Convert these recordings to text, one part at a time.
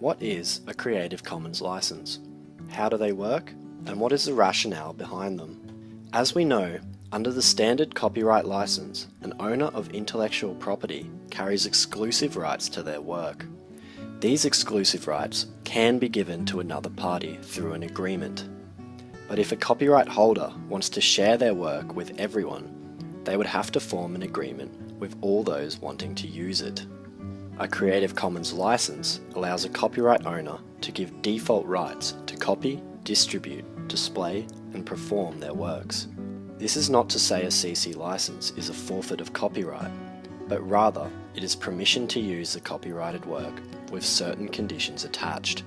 What is a Creative Commons license? How do they work? And what is the rationale behind them? As we know, under the standard copyright license, an owner of intellectual property carries exclusive rights to their work. These exclusive rights can be given to another party through an agreement. But if a copyright holder wants to share their work with everyone, they would have to form an agreement with all those wanting to use it. A Creative Commons license allows a copyright owner to give default rights to copy, distribute, display, and perform their works. This is not to say a CC license is a forfeit of copyright, but rather it is permission to use the copyrighted work with certain conditions attached.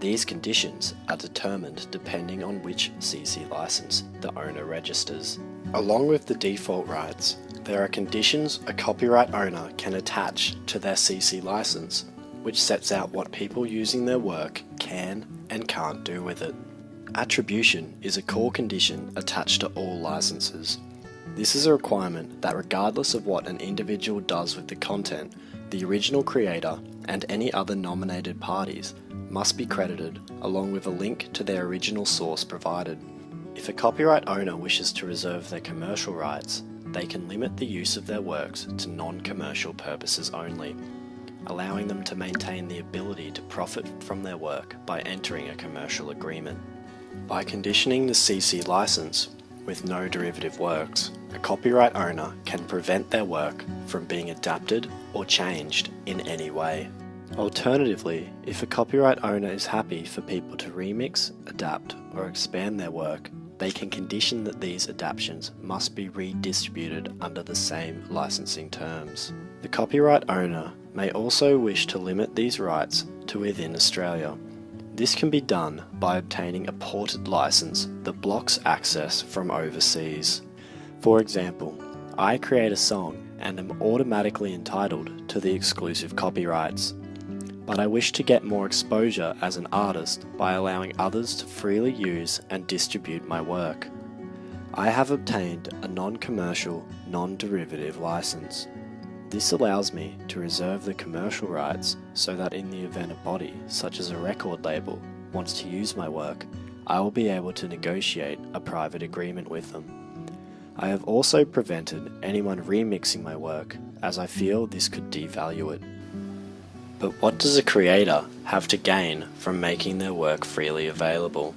These conditions are determined depending on which CC license the owner registers. Along with the default rights, there are conditions a copyright owner can attach to their CC license, which sets out what people using their work can and can't do with it. Attribution is a core condition attached to all licenses. This is a requirement that regardless of what an individual does with the content, the original creator and any other nominated parties must be credited along with a link to their original source provided. If a copyright owner wishes to reserve their commercial rights, they can limit the use of their works to non-commercial purposes only, allowing them to maintain the ability to profit from their work by entering a commercial agreement. By conditioning the CC license with no derivative works, a copyright owner can prevent their work from being adapted or changed in any way. Alternatively, if a copyright owner is happy for people to remix, adapt, or expand their work, they can condition that these adaptations must be redistributed under the same licensing terms. The copyright owner may also wish to limit these rights to within Australia. This can be done by obtaining a ported license that blocks access from overseas. For example, I create a song and am automatically entitled to the exclusive copyrights but I wish to get more exposure as an artist by allowing others to freely use and distribute my work. I have obtained a non-commercial, non-derivative license. This allows me to reserve the commercial rights so that in the event a body, such as a record label, wants to use my work, I will be able to negotiate a private agreement with them. I have also prevented anyone remixing my work as I feel this could devalue it. But what does a creator have to gain from making their work freely available?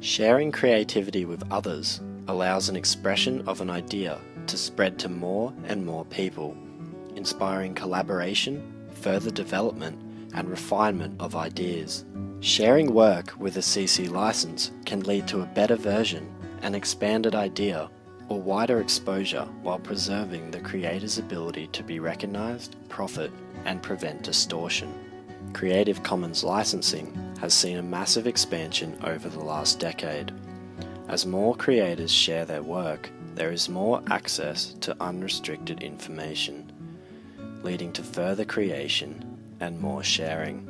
Sharing creativity with others allows an expression of an idea to spread to more and more people, inspiring collaboration, further development, and refinement of ideas. Sharing work with a CC license can lead to a better version, an expanded idea, or wider exposure while preserving the creator's ability to be recognized, profit, and prevent distortion. Creative Commons licensing has seen a massive expansion over the last decade. As more creators share their work, there is more access to unrestricted information, leading to further creation and more sharing.